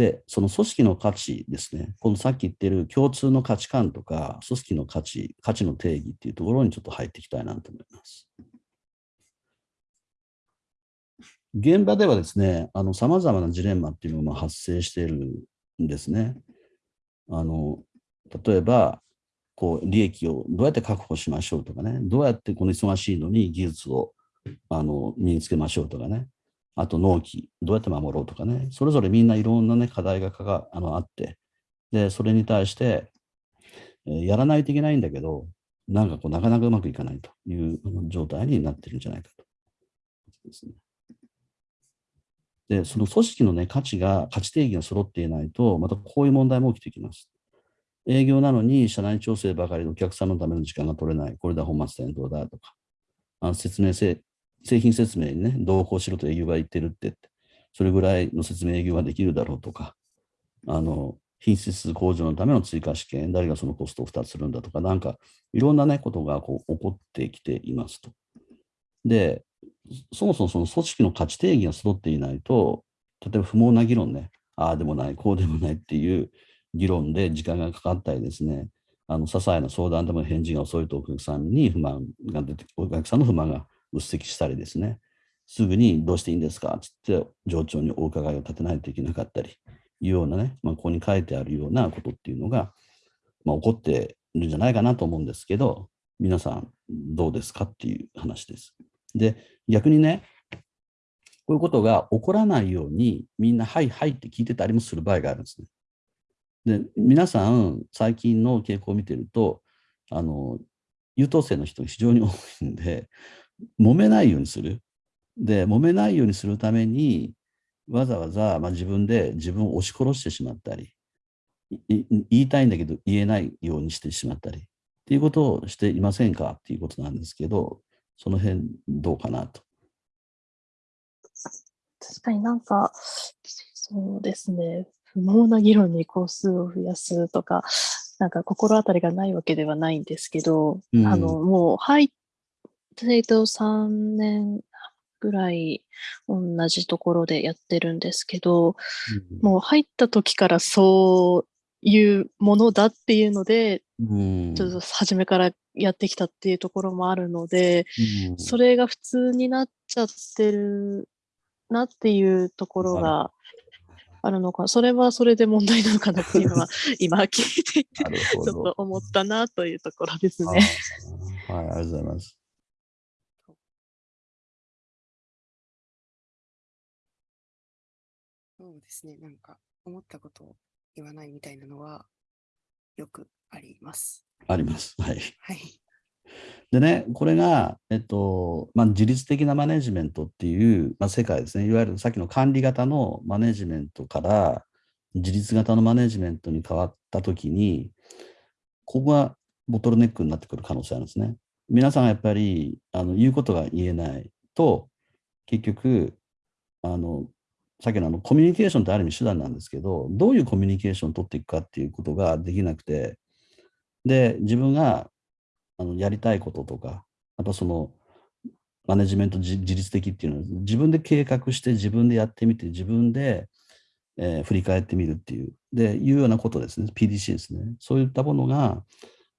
で、その組織の価値ですね、このさっき言ってる共通の価値観とか、組織の価値、価値の定義っていうところにちょっと入っていきたいなと思います。現場ではですね、さまざまなジレンマっていうのが発生しているんですね。あの例えば、こう利益をどうやって確保しましょうとかね、どうやってこの忙しいのに技術をあの身につけましょうとかね、あと納期、どうやって守ろうとかね、それぞれみんないろんな、ね、課題がかがあのあって、で、それに対して、えー、やらないといけないんだけど、なんかこうなかなかうまくいかないという状態になってるんじゃないかと。ですね。で、その組織の、ね、価値が、価値定義が揃っていないと、またこういう問題も起きてきます。営業なのに社内調整ばかりのお客さんのための時間が取れない、これで本末転倒だとか、あの説明せ、製品説明にね、同行しろと営業が言ってるって、それぐらいの説明営業ができるだろうとか、あの、品質向上のための追加試験、誰がそのコストを負担するんだとか、なんかいろんなね、ことがこう起こってきていますと。で、そもそもその組織の価値定義が揃っていないと、例えば不毛な議論ね、ああでもない、こうでもないっていう議論で時間がかかったりですね、あの些細な相談でも返事が遅いとお客さんに不満が出て、お客さんの不満がうっ積したりですね、すぐにどうしていいんですか？つって上長にお伺いを立てないといけなかったり、いうようなね、まあ、ここに書いてあるようなことっていうのが、まあ、起こっているんじゃないかなと思うんですけど、皆さんどうですかっていう話です。で、逆にね、こういうことが起こらないように、みんな、はいはいって聞いてたりもする場合があるんですね。で、皆さん、最近の傾向を見てると、あの、優等生の人が非常に多いんで、揉めないようにする。で、揉めないようにするために、わざわざ、まあ、自分で自分を押し殺してしまったり、言いたいんだけど言えないようにしてしまったり、っていうことをしていませんか？っていうことなんですけど、その辺どうかなと。確かになんか、そうですね、不毛な議論に工数を増やすとか、なんか心当たりがないわけではないんですけど、うん、あの、もう入ってと3年ぐらい同じところでやってるんですけど、うん、もう入った時からそういうものだっていうので、うん、ちょっと初めからやってきたっていうところもあるので、うん、それが普通になっちゃってるなっていうところがあるのか、それはそれで問題なのかなっていうのは、今聞いていて、ちょっと思ったなというところですね。はい、ありがとうございます。そうですね、なんか思ったことを言わないみたいなのはよくあります。あります。はい。はい。でね、これが、えっとまあ、自律的なマネジメントっていう、まあ、世界ですね、いわゆるさっきの管理型のマネジメントから自律型のマネジメントに変わったときに、ここがボトルネックになってくる可能性あるんですね。皆さんがやっぱりあの言うことが言えないと、結局、あのさっきのあのコミュニケーションってある意味手段なんですけど、どういうコミュニケーションを取っていくかっていうことができなくて、で、自分があのやりたいこととか、あとそのマネジメント自律的っていうのは自分で計画して自分でやってみて自分で、えー、振り返ってみるっていう、で、いうようなことですね。PDC ですね。そういったものが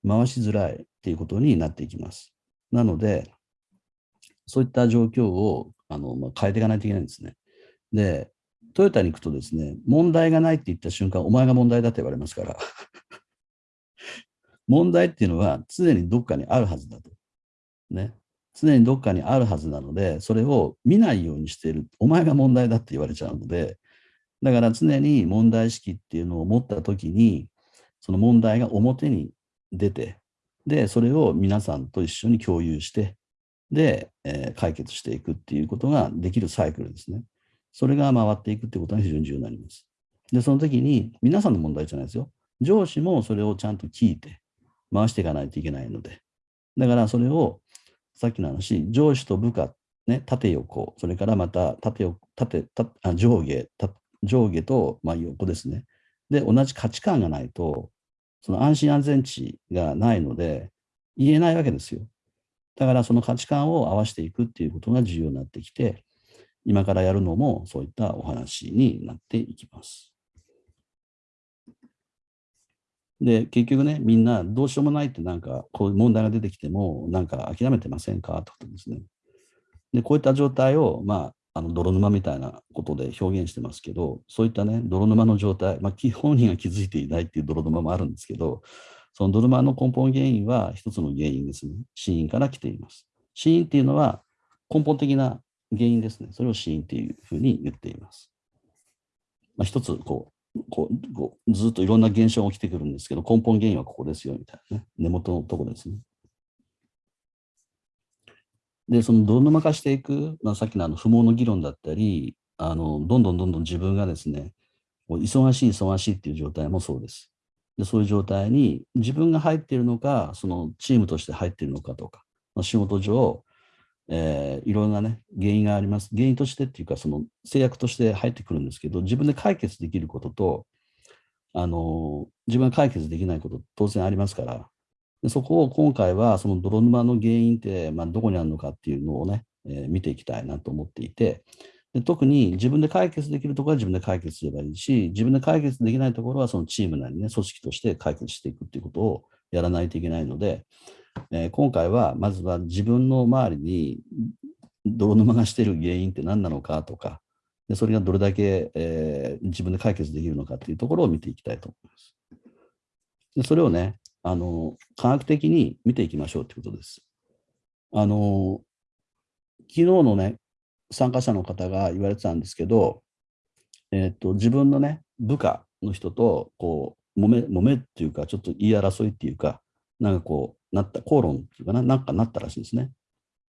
回しづらいっていうことになっていきます。なので、そういった状況をあの、まあ、変えていかないといけないんですね。で、トヨタに行くとですね、問題がないって言った瞬間、お前が問題だって言われますから。問題っていうのは常にどっかにあるはずだと。ね。常にどっかにあるはずなので、それを見ないようにしている。お前が問題だって言われちゃうので、だから常に問題意識っていうのを持ったときに、その問題が表に出て、で、それを皆さんと一緒に共有して、で、えー、解決していくっていうことができるサイクルですね。それが回っていくってことが非常に重要になります。で、その時に皆さんの問題じゃないですよ。上司もそれをちゃんと聞いて回していかないといけないので。だからそれをさっきの話、上司と部下、ね、縦横、それからまた縦横縦あ上下上下と、まあ、横ですね。で、同じ価値観がないと、その安心安全値がないので、言えないわけですよ。だからその価値観を合わせていくっていうことが重要になってきて、今からやるのもそういったお話になっていきます。で、結局ね、みんなどうしようもないってなんか、こういう問題が出てきても、なんか諦めてませんかってことですね。で、こういった状態を、まあ、あの泥沼みたいなことで表現してますけど、そういったね、泥沼の状態、まあ、本人が気づいていないっていう泥沼もあるんですけど、その泥沼の根本原因は一つの原因ですね。死因から来ています。死因っていうのは根本的な原因ですね。それを死因っていうふうに言っています。まあ、一つこうこうこうずっといろんな現象が起きてくるんですけど、根本原因はここですよみたいなね。根元のところですね。で、その泥沼化していく、まあ、さっきのあの不毛の議論だったり、あのどんどんどんどん自分がですね、忙しい忙しいっていう状態もそうです。でそういう状態に自分が入っているのか、そのチームとして入っているのかとか、仕事上、えー、いろんなね、原因があります。原因としてっていうか、その制約として入ってくるんですけど、自分で解決できることと、あの自分が解決できないこと当然ありますから、でそこを今回はその泥沼の原因って、まあ、どこにあるのかっていうのをね、えー、見ていきたいなと思っていてで、特に自分で解決できるところは自分で解決すればいいし、自分で解決できないところはそのチームなりね、組織として解決していくっていうことをやらないといけないので、えー、今回はまずは自分の周りに泥沼がしている原因って何なのかとか、でそれがどれだけ、えー、自分で解決できるのかっていうところを見ていきたいと思います。でそれをね、あの、科学的に見ていきましょうということです。あの、昨日のね、参加者の方が言われてたんですけど、え、ー、と、自分のね、部下の人と、こう、揉め、揉めっていうか、ちょっと言い争いっていうか、なんかこう、なった、口論っていうかな、なんかなったらしいんですね。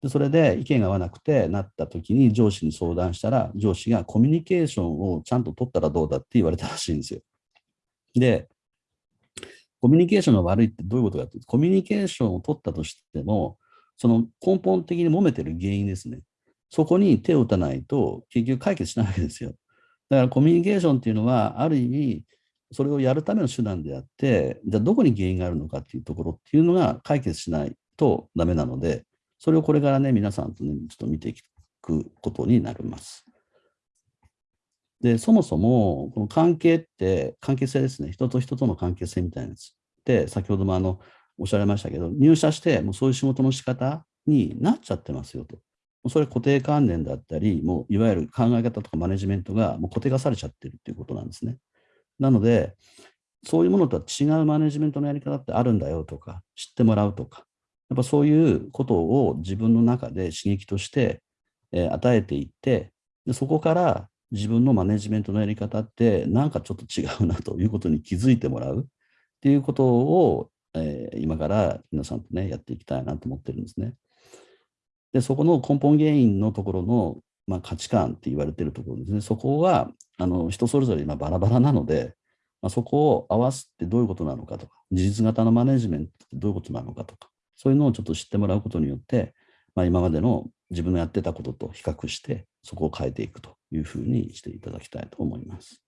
でそれで意見が合わなくてなった時に上司に相談したら、上司がコミュニケーションをちゃんと取ったらどうだ？って言われたらしいんですよ。で、コミュニケーションが悪いってどういうことかっていうと、コミュニケーションを取ったとしても、その根本的に揉めてる原因ですね。そこに手を打たないと結局解決しないわけですよ。だからコミュニケーションっていうのは、ある意味、それをやるための手段であって、じゃあどこに原因があるのかっていうところっていうのが解決しないとダメなので、それをこれからね、皆さんとね、ちょっと見ていくことになります。で、そもそも、この関係って、関係性ですね。人と人との関係性みたいなやつって、先ほどもあの、おっしゃられましたけど、入社して、もうそういう仕事の仕方になっちゃってますよと。それ固定観念だったり、もういわゆる考え方とかマネジメントがもう固定化されちゃってるっていうことなんですね。なので、そういうものとは違うマネジメントのやり方ってあるんだよとか、知ってもらうとか、やっぱそういうことを自分の中で刺激として、え与えていって、でそこから自分のマネジメントのやり方ってなんかちょっと違うなということに気づいてもらうっていうことを、えー、今から皆さんとね、やっていきたいなと思ってるんですね。で、そこの根本原因のところの、まあ、価値観って言われてるところですね。そこはあの人それぞれ今バラバラなので、まあ、そこを合わすってどういうことなのかとか、事実型のマネジメントってどういうことなのかとか、そういうのをちょっと知ってもらうことによって、まあ、今までの自分のやってたことと比較して、そこを変えていくというふうにしていただきたいと思います。